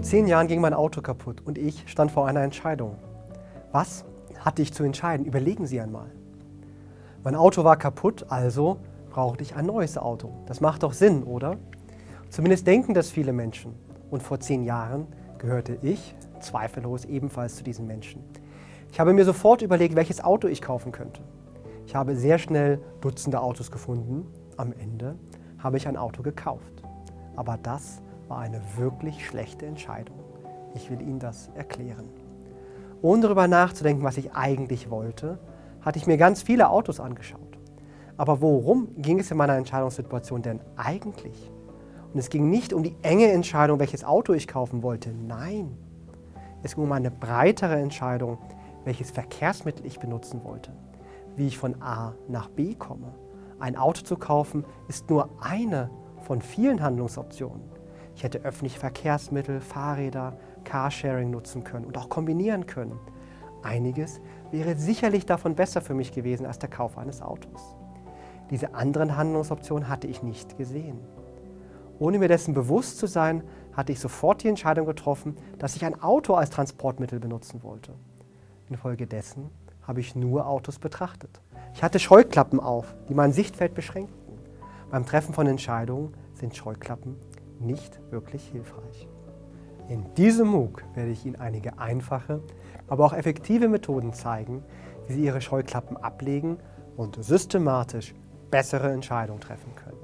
Vor zehn Jahren ging mein Auto kaputt und ich stand vor einer Entscheidung. Was hatte ich zu entscheiden? Überlegen Sie einmal. Mein Auto war kaputt, also brauchte ich ein neues Auto. Das macht doch Sinn, oder? Zumindest denken das viele Menschen. Und vor zehn Jahren gehörte ich zweifellos ebenfalls zu diesen Menschen. Ich habe mir sofort überlegt, welches Auto ich kaufen könnte. Ich habe sehr schnell Dutzende Autos gefunden. Am Ende habe ich ein Auto gekauft. Aber das war eine wirklich schlechte Entscheidung. Ich will Ihnen das erklären. Ohne darüber nachzudenken, was ich eigentlich wollte, hatte ich mir ganz viele Autos angeschaut. Aber worum ging es in meiner Entscheidungssituation denn eigentlich? Und es ging nicht um die enge Entscheidung, welches Auto ich kaufen wollte. Nein, es ging um eine breitere Entscheidung, welches Verkehrsmittel ich benutzen wollte, wie ich von A nach B komme. Ein Auto zu kaufen ist nur eine von vielen Handlungsoptionen. Ich hätte öffentliche Verkehrsmittel, Fahrräder, Carsharing nutzen können und auch kombinieren können. Einiges wäre sicherlich davon besser für mich gewesen als der Kauf eines Autos. Diese anderen Handlungsoptionen hatte ich nicht gesehen. Ohne mir dessen bewusst zu sein, hatte ich sofort die Entscheidung getroffen, dass ich ein Auto als Transportmittel benutzen wollte. Infolgedessen habe ich nur Autos betrachtet. Ich hatte Scheuklappen auf, die mein Sichtfeld beschränkten. Beim Treffen von Entscheidungen sind Scheuklappen nicht wirklich hilfreich. In diesem MOOC werde ich Ihnen einige einfache, aber auch effektive Methoden zeigen, wie Sie Ihre Scheuklappen ablegen und systematisch bessere Entscheidungen treffen können.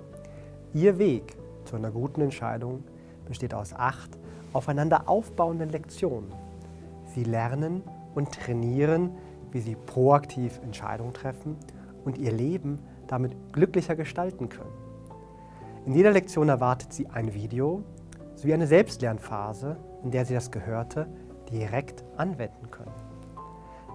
Ihr Weg zu einer guten Entscheidung besteht aus acht aufeinander aufbauenden Lektionen. Sie lernen und trainieren, wie Sie proaktiv Entscheidungen treffen und Ihr Leben damit glücklicher gestalten können. In jeder Lektion erwartet Sie ein Video sowie eine Selbstlernphase, in der Sie das Gehörte direkt anwenden können.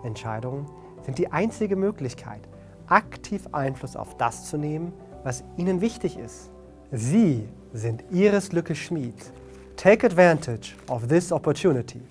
Entscheidungen sind die einzige Möglichkeit, aktiv Einfluss auf das zu nehmen, was Ihnen wichtig ist. Sie sind Ihres Glückes Schmied. Take advantage of this opportunity.